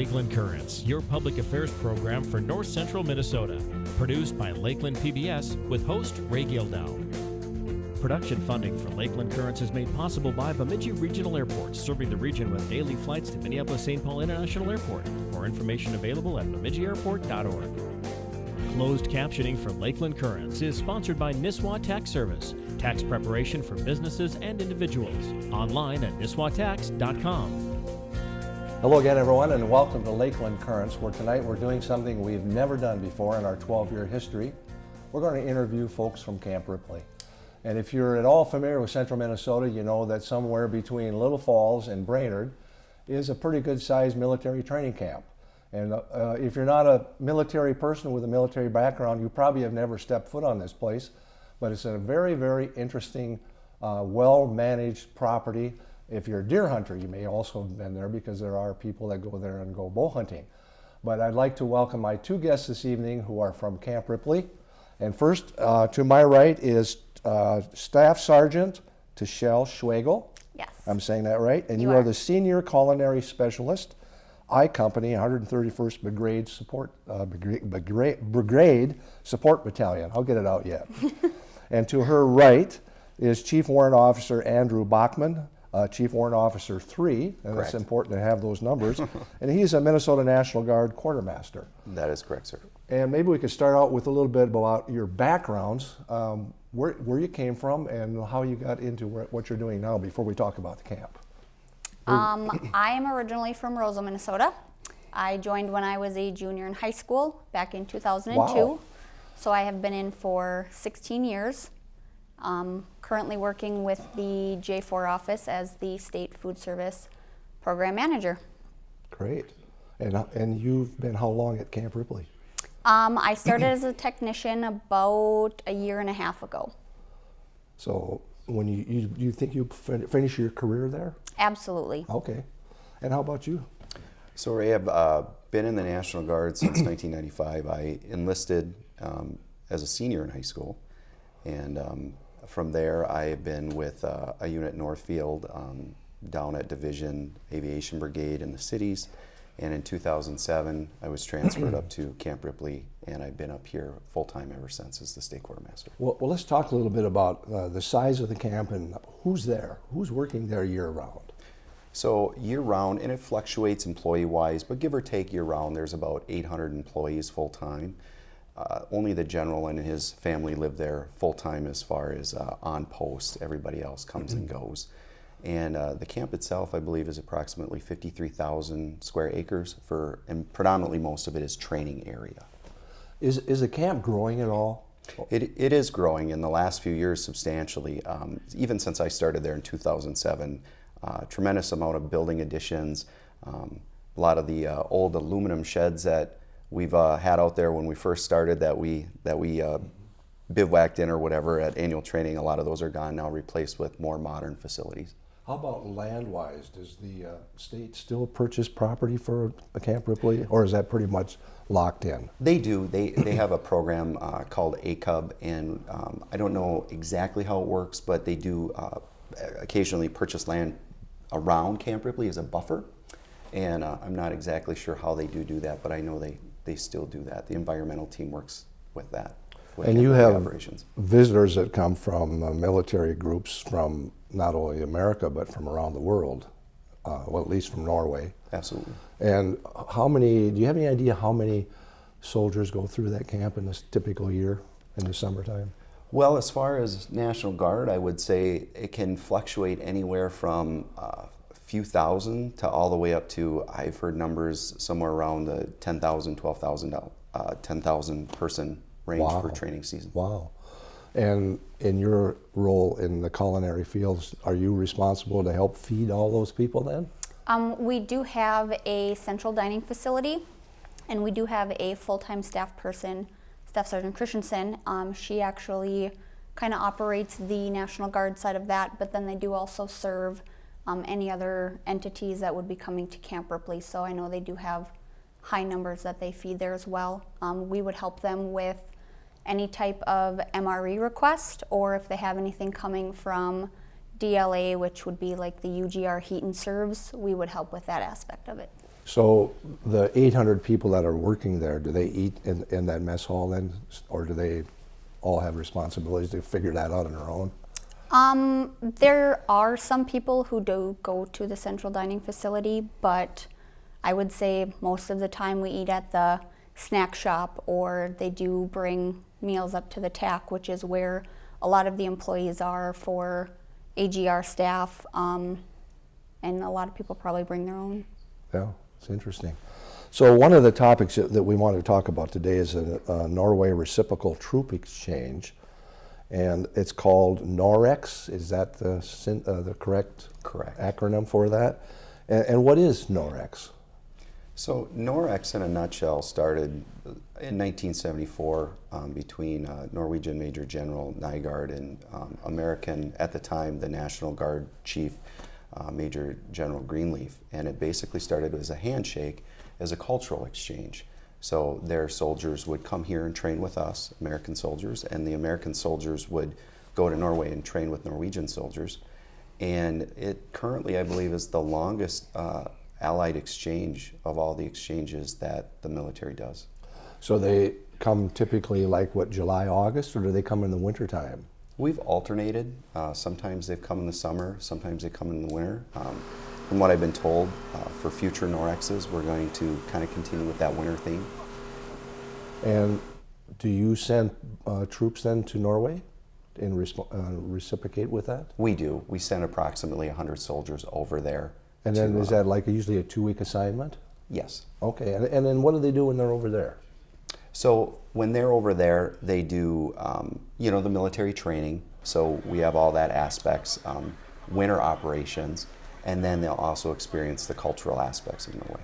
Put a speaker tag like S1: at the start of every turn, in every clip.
S1: Lakeland Currents, your public affairs program for North Central Minnesota. Produced by Lakeland PBS with host Ray Gildow. Production funding for Lakeland Currents is made possible by Bemidji Regional Airport, serving the region with daily flights to Minneapolis St. Paul International Airport. More information available at bemidjiairport.org. Closed captioning for Lakeland Currents is sponsored by Nisswa Tax Service, tax preparation for businesses and individuals. Online at nisswatax.com.
S2: Hello again, everyone, and welcome to Lakeland Currents, where tonight we're doing something we've never done before in our 12-year history. We're going to interview folks from Camp Ripley. And if you're at all familiar with central Minnesota, you know that somewhere between Little Falls and Brainerd is a pretty good sized military training camp. And uh, if you're not a military person with a military background, you probably have never stepped foot on this place. But it's a very, very interesting, uh, well managed property if you're a deer hunter, you may also have been there because there are people that go there and go bow hunting. But I'd like to welcome my two guests this evening who are from Camp Ripley. And first, uh, to my right is uh, Staff Sergeant Tashelle Schwagel.
S3: Yes.
S2: I'm saying that right. And you,
S3: You
S2: are.
S3: are.
S2: the Senior Culinary Specialist, I Company, 131st Brigade Support uh, Brigade, Brigade Support Battalion. I'll get it out yet. and to her right is Chief Warrant Officer Andrew Bachman, uh, Chief Warrant Officer 3, and
S4: Correct.
S2: it's important to have those numbers. and he's a Minnesota National Guard quartermaster.
S4: That is correct, sir.
S2: And maybe we could start out with a little bit about your backgrounds, um, where, where you came from, and how you got into where, what you're doing now before we talk about the camp.
S3: Um, I am originally from Roseau, Minnesota. I joined when I was a junior in high school back in 2002.
S2: Wow.
S3: So I have been in for 16 years. Um, currently working with the J4 office as the State Food Service Program Manager.
S2: Great. And, uh, and you've been how long at Camp Ripley?
S3: Um, I started as a technician about a year and a half ago.
S2: So when you, you, you think you fin- finish your career there?
S3: Absolutely.
S2: Okay. And how about you?
S4: So I have uh, been in the National Guard since 1995. I enlisted um, as a senior in high school, and um, from there I have been with uh, a unit Northfield um, down at Division Aviation Brigade in the cities. And in 2007, I was transferred up to Camp Ripley, and I've been up here full time ever since as the state quartermaster.
S2: Well, well let's talk a little bit about uh, the size of the camp and who's there, who's working there year round.
S4: So year round, and it fluctuates employee wise, but give or take year round, there's about 800 employees full time. Uh, only the general and his family live there full time as far as uh, on post. Everybody else comes and goes. And uh, the camp itself, I believe, is approximately 53,000 square acres for, and predominantly most of it is training area.
S2: Is, is the camp growing at all?
S4: It, it is growing in the last few years substantially. Um, even since I started there in 2007, uh, tremendous amount of building additions. Um, a lot of the uh, old aluminum sheds that we've uh, had out there when we first started that we that we uh, bivouacked in or whatever at annual training. A lot of those are gone now, replaced with more modern facilities.
S2: How about land-wise? Does the uh, state still purchase property for a Camp Ripley, or is that pretty much locked in?
S4: They do. They they have a program uh, called ACUB, and um, I don't know exactly how it works, but they do uh, occasionally purchase land around Camp Ripley as a buffer, and uh, I'm not exactly sure how they do do that, but I know they they still do that. The environmental team works with that. with
S2: And you have
S4: operations.
S2: visitors that come from uh, military groups from not only America but from around the world, uh, well, at least from Norway.
S4: Absolutely.
S2: And how many? Do you have any idea how many soldiers go through that camp in this typical year in the summertime?
S4: Well, as far as National Guard, I would say it can fluctuate anywhere from uh, few thousand to all the way up to, I've heard numbers somewhere around the 10,000, 12,000, uh, 10,000 person range
S2: Wow.
S4: for training season.
S2: Wow. And in your role in the culinary fields, are you responsible to help feed all those people then?
S3: Um, we do have a central dining facility, and we do have a full-time staff person, Staff Sergeant Christensen. Um, she actually kind of operates the National Guard side of that, but then they do also serve um, any other entities that would be coming to Camp Ripley. So I know they do have high numbers that they feed there as well. Um, we would help them with any type of MRE request, or if they have anything coming from DLA, which would be like the UGR heat and serves, we would help with that aspect of it.
S2: So the 800 people that are working there, do they eat in, in that mess hall then? Or do they all have responsibilities to figure that out on their own?
S3: Um, there are some people who do go to the central dining facility, but I would say most of the time we eat at the snack shop or they do bring meals up to the TAC, which is where a lot of the employees are for AGR staff. Um, and a lot of people probably bring their own.
S2: Yeah, it's interesting. So one of the topics that we want to talk about today is a, a Norway reciprocal troop exchange, and it's called NOREX. Is that the uh, the correct
S4: Correct.
S2: acronym for that? And, and what is NOREX?
S4: So Norex, in a nutshell, started in 1974 um, between uh, Norwegian Major General Nygaard and um, American, at the time, the National Guard Chief uh, Major General Greenleaf. And it basically started as a handshake, as a cultural exchange. So their soldiers would come here and train with us, American soldiers, and the American soldiers would go to Norway and train with Norwegian soldiers. And it currently, I believe, is the longest uh, allied exchange of all the exchanges that the military does.
S2: So they come typically like what July, August, or do they come in the wintertime?
S4: We've alternated. Uh, sometimes they've come in the summer, sometimes they come in the winter. Um, from what I've been told, uh, for future Norexes, we're going to kind of continue with that winter theme.
S2: And do you send uh, troops then to Norway and uh, reciprocate with that?
S4: We do. We send approximately 100 soldiers over there.
S2: And then
S4: to,
S2: is
S4: uh,
S2: that like usually a two-week assignment?
S4: Yes.
S2: Okay, and, and then what do they do when they're over there?
S4: So when they're over there, they do, um, you know, the military training. So we have all that aspects, um, winter operations, and then they'll also experience the cultural aspects of Norway.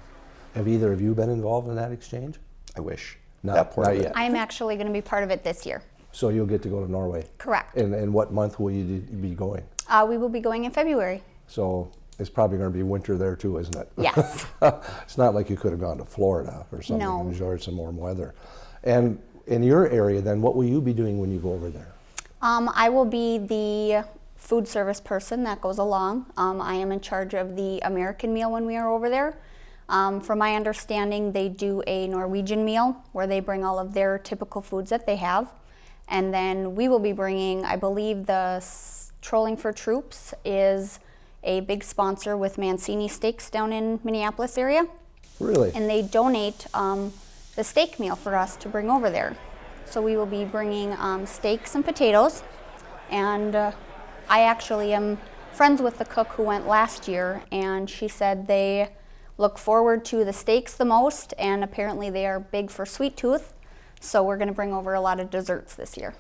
S2: Have either of you been involved in that exchange?
S4: I wish.
S2: Not-
S4: that part
S2: not yet.
S3: I'm actually going to be part of it this year.
S2: So you'll get to go to Norway?
S3: Correct.
S2: And, and what month will you be going?
S3: Uh, we will be going in February.
S2: So it's probably going to be winter there too, isn't it?
S3: Yes.
S2: it's not like you could have gone to Florida or something
S3: No.
S2: and enjoyed some warm weather. And in your area, then, what will you be doing when you go over there?
S3: Um, I will be the food service person that goes along. Um, I am in charge of the American meal when we are over there. Um, from my understanding, they do a Norwegian meal where they bring all of their typical foods that they have. And then we will be bringing, I believe, the Trolling for Troops is a big sponsor with Mancini Steaks down in Minneapolis area
S2: Really?
S3: and they donate um, the steak meal for us to bring over there. So we will be bringing um, steaks and potatoes, and uh, I actually am friends with the cook who went last year, and she said they look forward to the steaks the most, and apparently they are big for sweet tooth. So we're going to bring over a lot of desserts this year.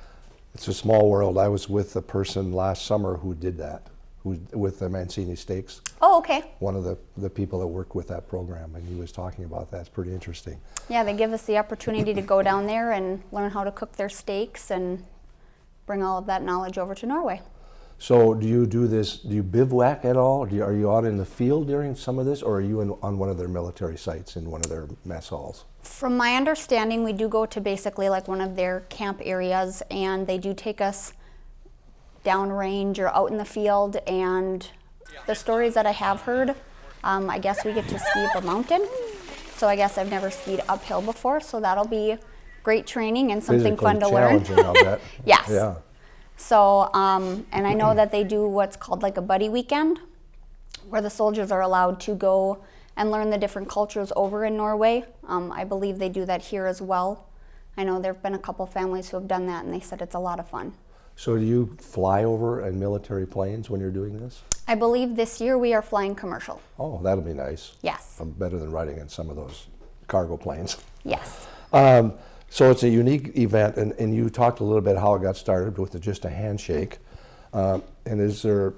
S2: It's a small world. I was with a person last summer who did that, who with the Mancini Steaks.
S3: Oh, okay.
S2: One of the, the people that worked with that program, and he was talking about that. It's pretty interesting.
S3: Yeah, they give us the opportunity to go down there and learn how to cook their steaks and bring all of that knowledge over to Norway.
S2: So, do you do this? Do you bivouac at all? Do you, are you out in the field during some of this, or are you in, on one of their military sites in one of their mess halls?
S3: From my understanding, we do go to basically like one of their camp areas, and they do take us downrange or out in the field. And the stories that I have heard, um, I guess we get to ski up a mountain. So I guess I've never skied uphill before, so that'll be great training and something
S2: Physically
S3: fun to learn.
S2: challenging, I'll bet.
S3: Yes.
S2: Yeah.
S3: So, um, and I know that they do what's called like a buddy weekend, where the soldiers are allowed to go and learn the different cultures over in Norway. Um, I believe they do that here as well. I know there have been a couple families who have done that, and they said it's a lot of fun.
S2: So, do you fly over in military planes when you're doing this?
S3: I believe this year we are flying commercial.
S2: Oh, that'll be nice.
S3: Yes.
S2: Um, better than riding in some of those cargo planes.
S3: Yes.
S2: Um, so it's a unique event, and, and you talked a little bit how it got started with just a handshake. Um, and is there,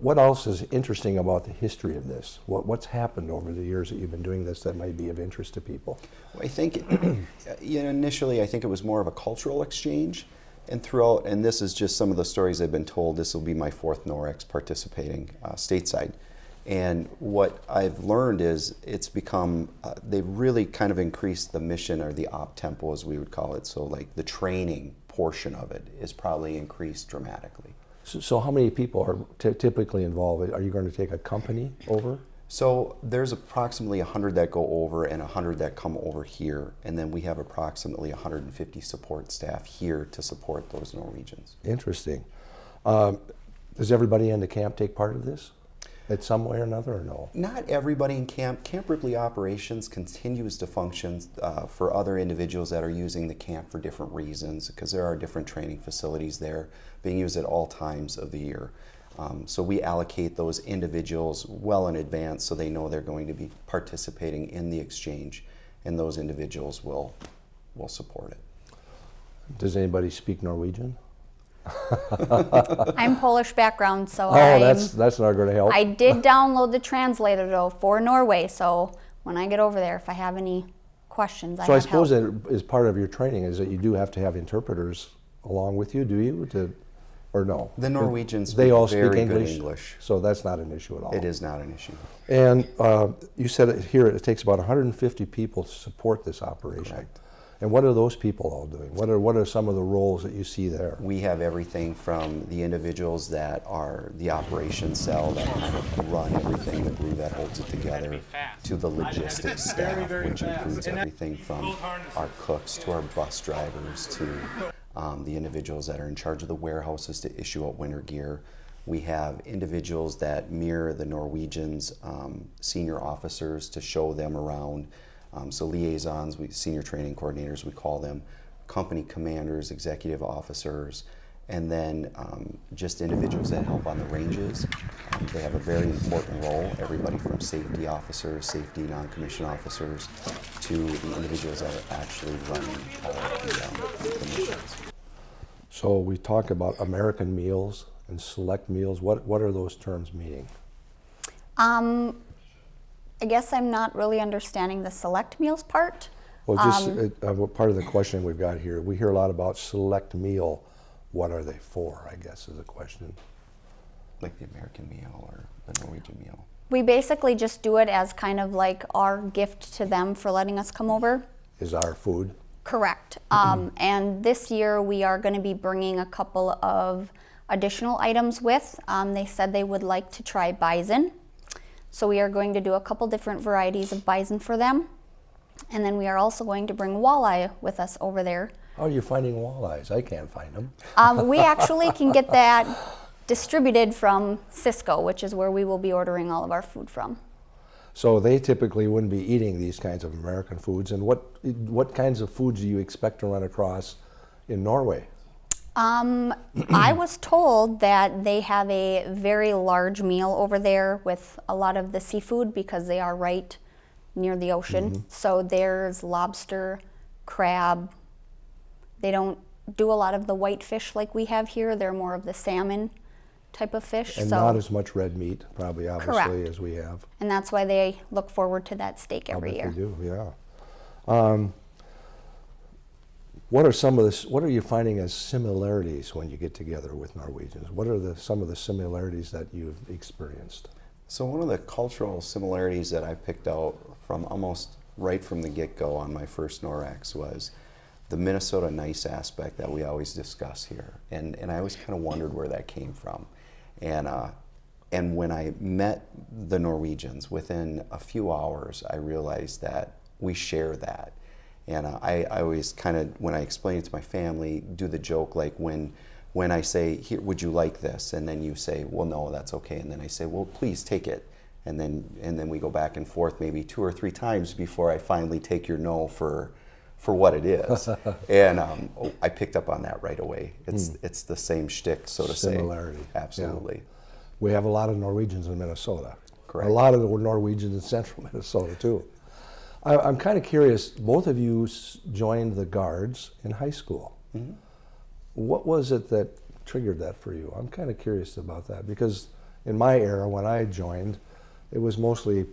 S2: what else is interesting about the history of this? What, what's happened over the years that you've been doing this that might be of interest to people?
S4: I think you know, initially, I think it was more of a cultural exchange, and throughout, and this is just some of the stories I've been told. This will be my fourth Norex participating uh, stateside, and what I've learned is it's become uh, they've really kind of increased the mission or the op tempo, as we would call it. So, like the training portion of it is probably increased dramatically.
S2: So, so how many people are ty- typically involved? Are you going to take a company over?
S4: So there's approximately 100 that go over and 100 that come over here, and then we have approximately 150 support staff here to support those Norwegians.
S2: Interesting. Um, does everybody in the camp take part of this at some way or another, or no?
S4: Not everybody in camp. Camp Ripley operations continues to function uh, for other individuals that are using the camp for different reasons because there are different training facilities there being used at all times of the year. Um, so we allocate those individuals well in advance so they know they're going to be participating in the exchange and those individuals will, will support it.
S2: Does anybody speak Norwegian?
S3: I'm Polish background, so
S2: Oh,
S3: I'm,
S2: that's that's not going to help.
S3: I did download the translator though for Norway. So when I get over there, if I have any questions, I
S2: so I
S3: have
S2: suppose
S3: help.
S2: that is part of your training is that you do have to have interpreters along with you, do you? To, or no?
S4: The Norwegians
S2: they
S4: speak
S2: all
S4: very
S2: speak
S4: good
S2: English,
S4: English.
S2: so that's not an issue at all.
S4: It is not an issue.
S2: And uh, you said it here it takes about 150 people to support this operation.
S4: Correct.
S2: And what are those people all doing? What are what are some of the roles that you see there?
S4: We have everything from the individuals that are the operations cell that kind of run everything, the glue that holds it together, to the logistics staff, which includes everything from our cooks to our bus drivers to um, the individuals that are in charge of the warehouses to issue out winter gear. We have individuals that mirror the Norwegians' um, senior officers to show them around. Um, so liaisons, we, senior training coordinators, we call them, company commanders, executive officers, and then um, just individuals that help on the ranges. Um, they have a very important role, everybody from safety officers, safety non-commissioned officers, to the individuals that are actually running uh, the, um, the missions.
S2: So we talk about American meals and select meals. What what are those terms meaning?
S3: Um, I guess I'm not really understanding the select meals part.
S2: Well, just
S3: Um,
S2: uh, uh, part of the question we've got here, we hear a lot about select meal. What are they for? I guess is the question.
S4: like the American meal or the Norwegian meal.
S3: We basically just do it as kind of like our gift to them for letting us come over.
S2: Is our food?
S3: Correct. Um, and this year we are going to be bringing a couple of additional items with. Um, they said they would like to try bison. So we are going to do a couple different varieties of bison for them. And then we are also going to bring walleye with us over there.
S2: How are you finding walleyes? I can't find them.
S3: Um, we actually can get that distributed from Sysco, which is where we will be ordering all of our food from.
S2: So they typically wouldn't be eating these kinds of American foods. And what what kinds of foods do you expect to run across in Norway?
S3: Um, I was told that they have a very large meal over there with a lot of the seafood because they are right near the ocean. So there's lobster, crab. They don't do a lot of the white fish like we have here. They're more of the salmon type of fish.
S2: And
S3: so,
S2: not as much red meat, probably obviously,
S3: Correct.
S2: as we have.
S3: and that's why they look forward to that steak every year.
S2: they do, yeah. Um, what are some of the, what are you finding as similarities when you get together with Norwegians? What are the, some of the similarities that you've experienced?
S4: So one of the cultural similarities that I picked out from almost right from the get-go on my first NOREX was the Minnesota nice aspect that we always discuss here. And, and I always kind of wondered where that came from. And, uh, and when I met the Norwegians, within a few hours, I realized that we share that. And uh, I, I always kind of, when I explain it to my family, do the joke like when, when I say, Here, would you like this? And then you say, well, no, that's okay. And then I say, well, please take it. And then, and then we go back and forth maybe two or three times before I finally take your no for, for what it is. and um, oh, I picked up on that right away. It's, it's the same shtick, so to say.
S2: Hmm. Similarity, yeah.
S4: Absolutely.
S2: We have a lot of Norwegians in Minnesota.
S4: Correct.
S2: A lot of the Norwegians in central Minnesota, too. I, I'm kind of curious, both of you s- joined the Guards in high school.
S4: Mm-hmm.
S2: What was it that triggered that for you? I'm kind of curious about that because in my era, when I joined, it was mostly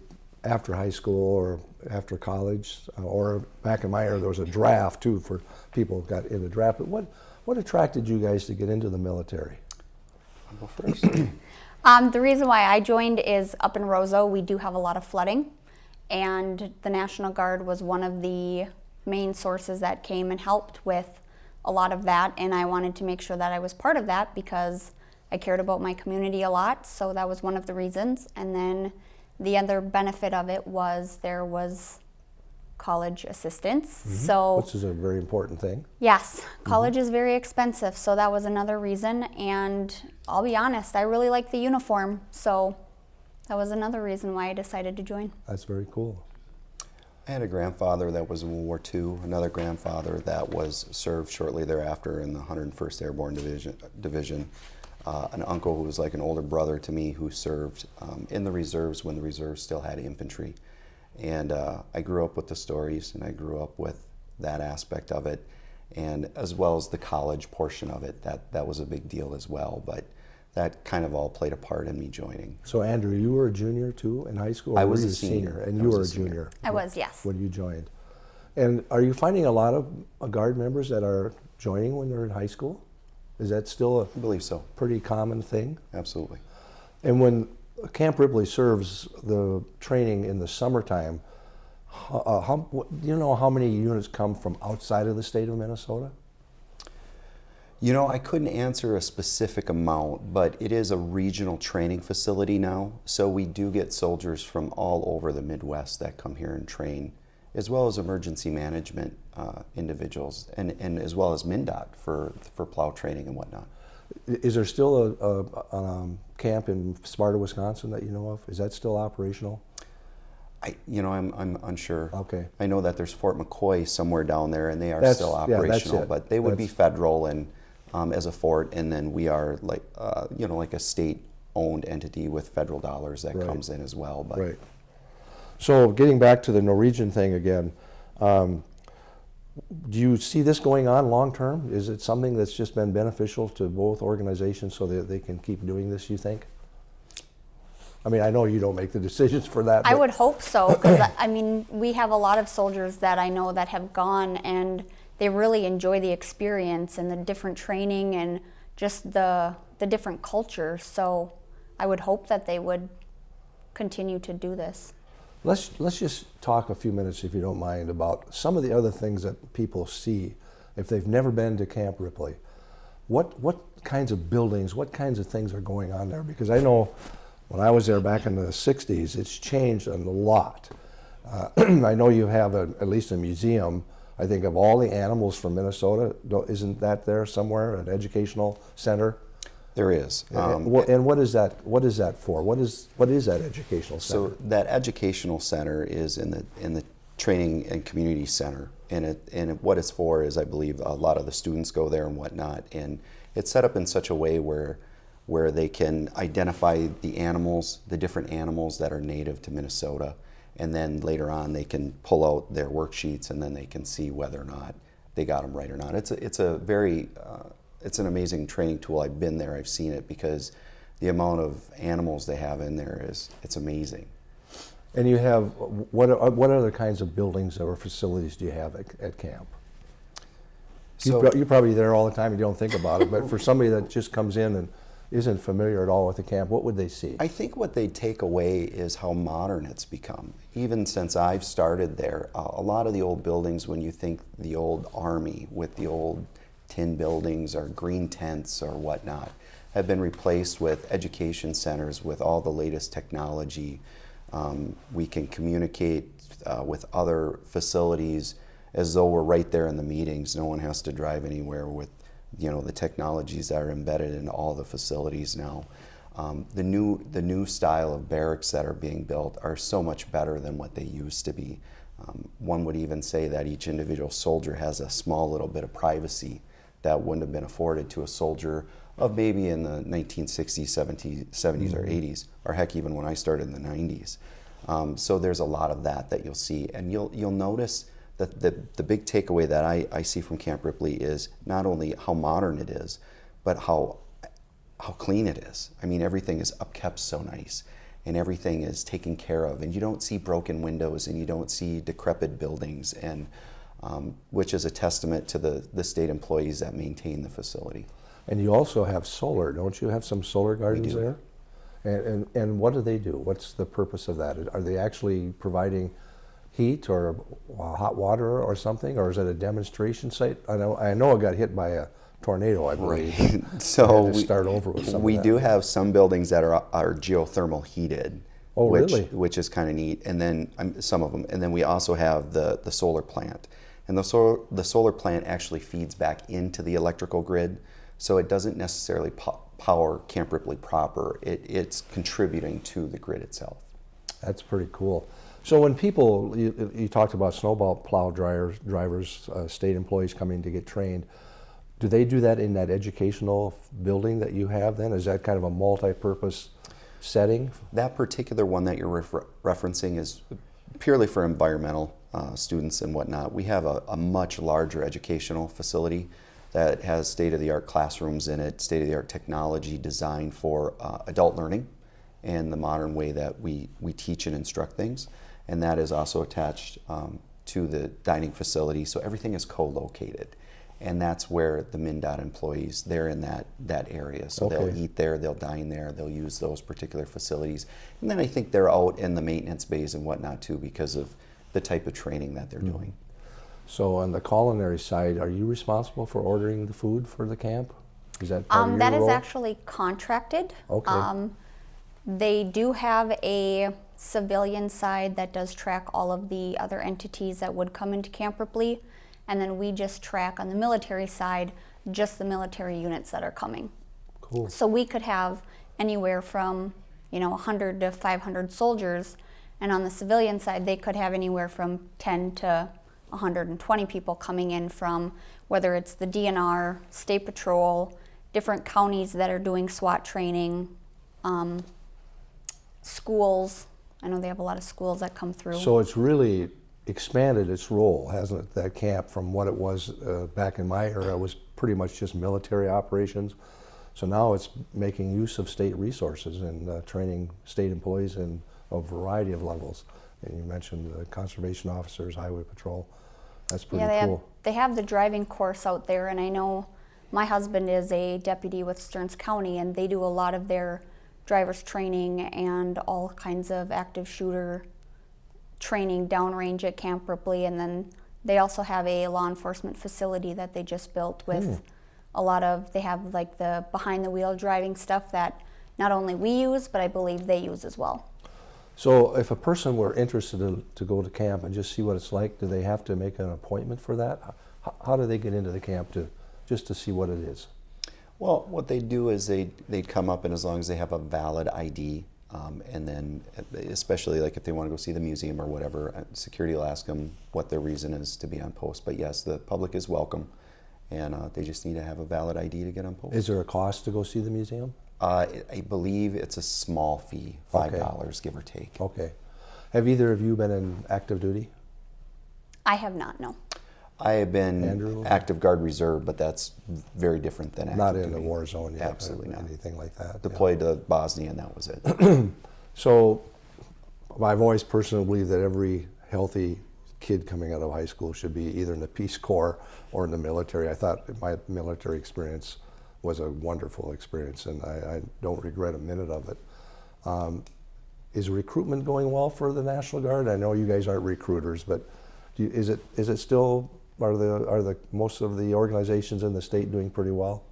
S2: after high school or after college, uh, or back in my era, there was a draft too for people who got in the draft. But what, what attracted you guys to get into the military?
S4: I'll go first.
S3: Um, the reason why I joined is up in Roseau, we do have a lot of flooding, and the National Guard was one of the main sources that came and helped with a lot of that. And I wanted to make sure that I was part of that because I cared about my community a lot. So that was one of the reasons. And then the other benefit of it was there was college assistance. Mm-hmm. So
S2: Which is a very important thing.
S3: Yes, mm-hmm. college is very expensive, so that was another reason. And I'll be honest, I really like the uniform, so that was another reason why I decided to join.
S2: That's very cool.
S4: I had a grandfather that was in World War II, another grandfather that was served shortly thereafter in the 101st Airborne Division, division. Uh, an uncle who was like an older brother to me who served um, in the reserves when the reserves still had infantry. And uh, I grew up with the stories and I grew up with that aspect of it and as well as the college portion of it. That, that was a big deal as well. But that kind of all played a part in me joining.
S2: So Andrew, you were a junior too in high school?
S4: I was a senior.
S2: And
S4: I
S2: you were
S4: a
S2: a junior
S3: I was, yes.
S2: when you joined. And are you finding a lot of uh, guard members that are joining when they're in high school? Is that still a
S4: I believe so,
S2: pretty common thing?
S4: absolutely.
S2: And when Camp Ripley serves the training in the summertime, ho- uh, how, do you know how many units come from outside of the state of Minnesota?
S4: You know, I couldn't answer a specific amount, but it is a regional training facility now. So we do get soldiers from all over the Midwest that come here and train, as well as emergency management uh, individuals, and, and as well as MnDOT for, for plow training and whatnot.
S2: Is there still a, a, um, camp in Sparta, Wisconsin that you know of? Is that still operational?
S4: I, you know, I'm, I'm unsure.
S2: Okay.
S4: I know that there's Fort McCoy somewhere down there, and they are
S2: That's-
S4: still operational,
S2: it.
S4: but they would be federal and um, as a fort, and then we are like, uh, you know, like a state-owned entity with federal dollars that
S2: Right.
S4: comes in as well. But
S2: Right. So getting back to the Norwegian thing again, um, do you see this going on long term? Is it something that's just been beneficial to both organizations so that they can keep doing this, you think? I mean, I know you don't make the decisions for that.
S3: I would hope so, because I mean, we have a lot of soldiers that I know that have gone and they really enjoy the experience and the different training and just the the different culture. So I would hope that they would continue to do this.
S2: Let's, let's just talk a few minutes, if you don't mind, about some of the other things that people see if they've never been to Camp Ripley. What, what kinds of buildings, what kinds of things are going on there? Because I know when I was there back in the 60s, it's changed a lot. Uh, I know you have a, at least a museum, I think, of all the animals from Minnesota. Isn't that there somewhere, an educational center?
S4: there is. Um,
S2: and, what is that? What is that for? What is what is that educational center?
S4: So that educational center is in the in the training and community center, and it and what it's for is I believe a lot of the students go there and whatnot, and it's set up in such a way where where they can identify the animals, the different animals that are native to Minnesota, and then later on they can pull out their worksheets and then they can see whether or not they got them right or not. It's a, it's a very uh, it's an amazing training tool. I've been there, I've seen it because the amount of animals they have in there is it's amazing.
S2: And you have, what, are- what other kinds of buildings or facilities do you have at, at camp? You
S4: So-
S2: pro- You're probably there all the time, you don't think about it, but for somebody that just comes in and isn't familiar at all with the camp, what would they see?
S4: I think what they take away is how modern it's become. Even since I've started there, uh, a lot of the old buildings, when you think the old army with the old tin buildings or green tents or whatnot, have been replaced with education centers with all the latest technology. Um, we can communicate uh, with other facilities as though we're right there in the meetings. No one has to drive anywhere with you know the technologies that are embedded in all the facilities now. Um, the new the new style of barracks that are being built are so much better than what they used to be. Um, one would even say that each individual soldier has a small little bit of privacy that wouldn't have been afforded to a soldier of maybe in the 1960s, 70s, 70s or 80s, or heck, even when I started in the 90s. Um, so there's a lot of that that you'll see, and you'll you'll notice that the the big takeaway that I, I see from Camp Ripley is not only how modern it is, but how how clean it is. I mean, everything is upkept so nice, and everything is taken care of, and you don't see broken windows, and you don't see decrepit buildings, and um, which is a testament to the the state employees that maintain the facility.
S2: And you also have solar, don't you have some solar gardens there? And, and, and what do they do? What's the purpose of that? Are they actually providing heat or hot water or something, or is it a demonstration site? I know, I know it got hit by a tornado, I believe.
S4: so
S2: had to
S4: we,
S2: start over with some
S4: we do have some buildings that are are geothermal heated.
S2: Oh,
S4: which,
S2: really?
S4: Which is kind of neat. And then um, some of them. And then we also have the, the solar plant. And the solar, the solar plant actually feeds back into the electrical grid. So it doesn't necessarily po- power Camp Ripley proper. It, it's contributing to the grid itself.
S2: That's pretty cool. So when people, you, you talked about snowball plow drivers, drivers, uh, state employees coming to get trained. Do they do that in that educational building that you have? Then is that kind of a multi-purpose setting?
S4: That particular one that you're refer- referencing is purely for environmental uh, students and whatnot. We have a, a much larger educational facility that has state-of-the-art classrooms in it, state-of-the-art technology designed for uh, adult learning and the modern way that we, we teach and instruct things. And that is also attached um, to the dining facility, so everything is co-located. And that's where the MnDOT employees, they're in that, that area. So they'll eat there, they'll dine there, they'll use those particular facilities. And then I think they're out in the maintenance bays and whatnot too because of the type of training that they're doing.
S2: So on the culinary side, are you responsible for ordering the food for the camp? Is that part
S3: Um,
S2: of
S3: that
S2: your
S3: is actually contracted.
S2: Okay.
S3: Um, they do have a civilian side that does track all of the other entities that would come into Camp Ripley, and then we just track on the military side just the military units that are coming.
S2: Cool.
S3: So we could have anywhere from, you know, 100 to 500 soldiers, and on the civilian side, they could have anywhere from 10 to 120 people coming in from whether it's the DNR, State Patrol, different counties that are doing SWAT training, um, schools. I know they have a lot of schools that come through.
S2: So it's really expanded its role, hasn't it? That camp from what it was uh, back in my era was pretty much just military operations. So now it's making use of state resources and uh, training state employees in a variety of levels. And you mentioned the conservation officers, highway patrol. That's pretty
S3: yeah, they
S2: cool.
S3: have they have the driving course out there, and I know my husband is a deputy with Stearns County, and they do a lot of their drivers training and all kinds of active shooter training downrange at Camp Ripley, and then they also have a law enforcement facility that they just built with
S2: Hmm.
S3: a lot of they have like the behind the wheel driving stuff that not only we use but I believe they use as well.
S2: So if a person were interested in, to go to camp and just see what it's like, do they have to make an appointment for that? How, how do they get into the camp to just to see what it is?
S4: Well, what they do is they they'd come up and as long as they have a valid ID, um, and then especially like if they want to go see the museum or whatever, uh, security will ask them what their reason is to be on post. But yes, the public is welcome, and uh, they just need to have a valid ID to get on post.
S2: Is there a cost to go see the museum?
S4: Uh, I believe it's a small fee, five
S2: Okay.
S4: dollars give or take.
S2: Okay. Have either of you been in active duty?
S3: I have not no.
S4: I have been
S2: Andrew?
S4: active guard reserve, but that's very different than active
S2: Not in the
S4: duty.
S2: war zone yet?
S4: Absolutely not.
S2: Anything like that? yeah.
S4: Deployed to Bosnia, and that was it.
S2: So I've always personally believed that every healthy kid coming out of high school should be either in the Peace Corps or in the military. I thought my military experience was a wonderful experience, and I, I don't regret a minute of it. Um, is recruitment going well for the National Guard? I know you guys aren't recruiters, but do you, is it is it still are the are the most of the organizations in the state doing pretty well?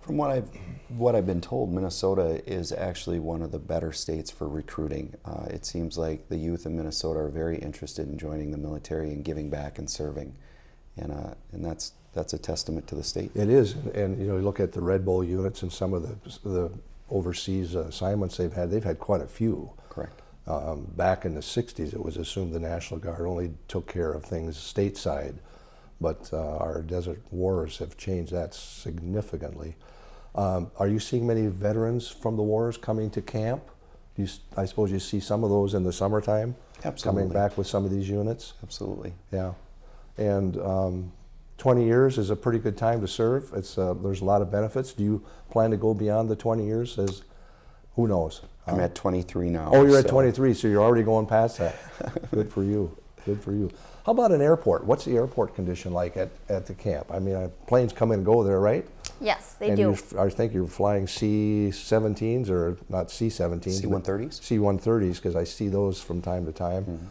S4: From what I've what I've been told, Minnesota is actually one of the better states for recruiting. Uh, it seems like the youth in Minnesota are very interested in joining the military and giving back and serving, and uh, and that's that's a testament to the state.
S2: It is, and you know, you look at the Red Bull units and some of the the overseas assignments they've had. They've had quite a few.
S4: Correct.
S2: Um, back in the '60s, it was assumed the National Guard only took care of things stateside, but uh, our desert wars have changed that significantly. Um, are you seeing many veterans from the wars coming to camp? You, I suppose you see some of those in the summertime,
S4: Absolutely.
S2: coming back with some of these units.
S4: Absolutely.
S2: Yeah, and um, 20 years is a pretty good time to serve. It's uh, there's a lot of benefits. Do you plan to go beyond the 20 years? As who knows?
S4: I'm at 23 now.
S2: Oh, you're at 23, so you're already going past that. good for you. Good for you. How about an airport? What's the airport condition like at, at the camp? I mean, uh, planes come and go there, right?
S3: Yes, they
S2: and
S3: do.
S2: you're- I think you're flying C-17s or not C-17s.
S4: C-130s?
S2: C-130s, because I see those from time to time.
S4: Mm-hmm.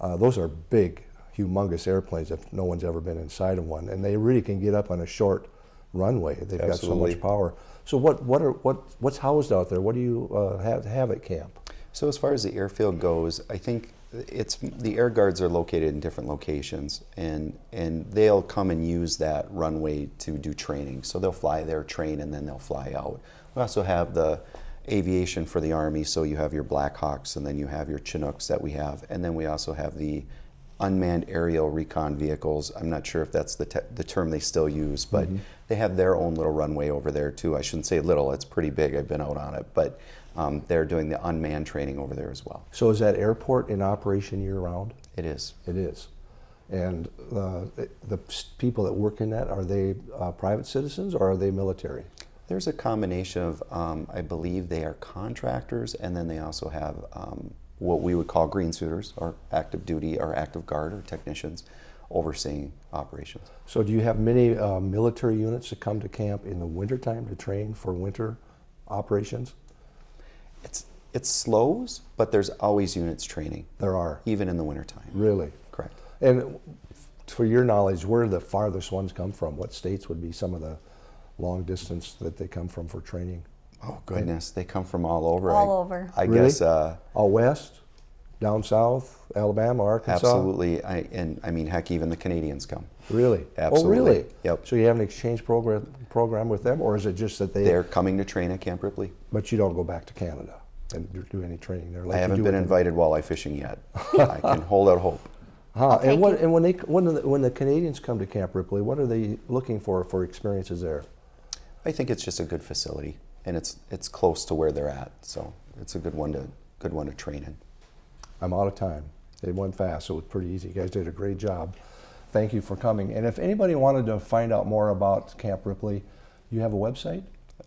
S2: Uh, those are big, humongous airplanes if no one's ever been inside of one, and they really can get up on a short runway. They've got so much power. So what what are what what's housed out there? What do you uh, have have at camp?
S4: So as far as the airfield goes, I think it's the air guards are located in different locations, and and they'll come and use that runway to do training. So they'll fly there, train, and then they'll fly out. We also have the aviation for the Army, so you have your Blackhawks, and then you have your Chinooks that we have, and then we also have the unmanned aerial recon vehicles. I'm not sure if that's the, the term they still use, but they have their own little runway over there too. I shouldn't say little, it's pretty big. I've been out on it, but um, they're doing the unmanned training over there as well.
S2: So is that airport in operation year-round?
S4: It is.
S2: It is. And uh, the people that work in that, are they uh, private citizens or are they military?
S4: There's a combination of, um, I believe they are contractors, and then they also have um, what we would call green suiters, or active duty, or active guard, or technicians overseeing operations.
S2: So do you have many uh, military units that come to camp in the wintertime to train for winter operations?
S4: It's it slows, but there's always units training,
S2: There are,
S4: even in the wintertime.
S2: really.
S4: Correct.
S2: And for your knowledge, where do the farthest ones come from? What states would be some of the long distance that they come from for training?
S4: Oh goodness, they come from all over.
S3: All
S4: I,
S3: over.
S4: I
S2: Really?
S4: guess uh,
S2: All west, down south, Alabama, Arkansas?
S4: absolutely. I and I mean, heck, even the Canadians come.
S2: Really? Oh,
S4: absolutely. Oh, Absolutely.
S2: really?
S4: Yep.
S2: So you have an exchange program program with them, or is it just that they?
S4: They're coming to train at Camp Ripley.
S2: But you don't go back to Canada and do- do any training there. Like
S4: I haven't been
S2: with the-
S4: invited walleye fishing yet. I can hold out hope.
S2: Huh. And what?
S3: you.
S2: And when they when the, when the Canadians come to Camp Ripley, what are they looking for for experiences there?
S4: I think it's just a good facility, and it's it's close to where they're at, so it's a good one to good one to train in.
S2: I'm out of time. It went fast, so it was pretty easy. You guys did a great job. Thank you for coming. And if anybody wanted to find out more about Camp Ripley, you have a website?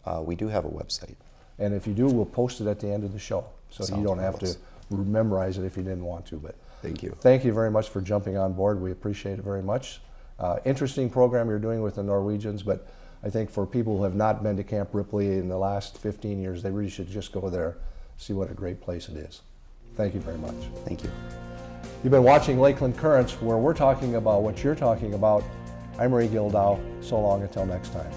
S4: Uh, we do have a website.
S2: And if you do, we'll post it at the end of the show. So you don't have to memorize it if you didn't want to. But
S4: Thank you.
S2: thank you very much for jumping on board. We appreciate it very much. Uh, interesting program you're doing with the Norwegians, but I think for people who have not been to Camp Ripley in the last 15 years, they really should just go there, see what a great place it is. Thank you very much.
S4: Thank you.
S2: You've been watching Lakeland Currents, where we're talking about what you're talking about. I'm Ray Gildow. So long until next time.